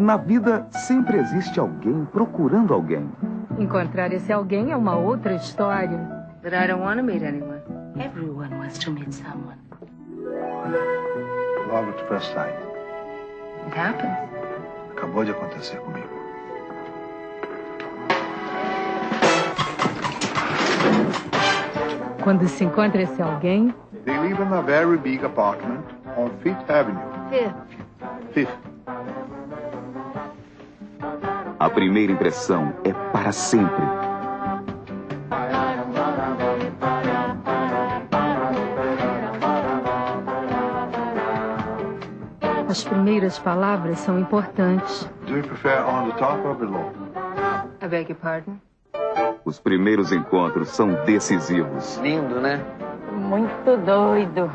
Na vida sempre existe alguém procurando alguém. Encontrar esse alguém é uma outra história. But I don't want to meet anyone. Everyone wants to meet someone. Love at first sight. It happens. Acabou de acontecer comigo. Quando se encontra esse alguém, They live in a very big apartment on Fifth Avenue. Fifth. A primeira impressão é para sempre. as primeiras palavras são importantes. Do you prefer on the top or below? I beg your pardon? Os primeiros encontros são decisivos. Lindo, né? Muito doido.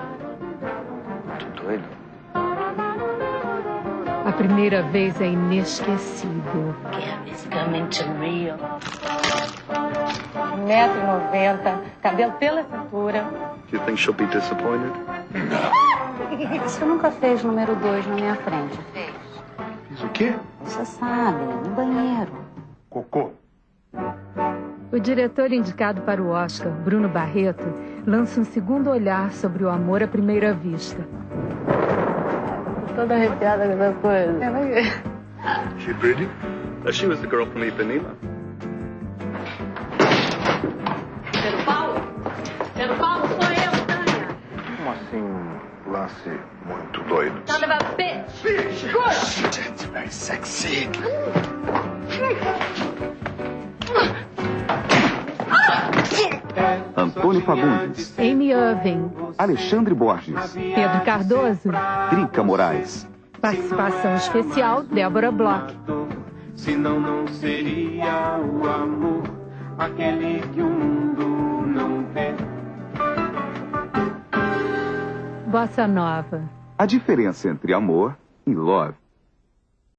Muito doido. A primeira vez é inesquecível. To Rio. 1,90m, cabelo pela cintura. Do you think she'll be disappointed? Você nunca fez número dois na minha frente, fez? Fiz o quê? Você sabe, no banheiro. Cocô. O diretor indicado para o Oscar, Bruno Barreto, lança um segundo olhar sobre o amor à primeira vista. Toda arrepiada com essa coisa. She pretty? Uh, she was the girl from Ipanema. Pedro Paulo? Pedro Paulo, sou eu, Tânia. Como assim um lance muito doido? Son of a bitch. Good. That's very sexy. Antônio Fagundes, Amy Irving, Alexandre Borges, Pedro Cardoso, Drica Moraes. participação especial Débora Bloch. Senão não seria o amor aquele que o mundo não vê. Bossa Nova. A diferença entre amor e love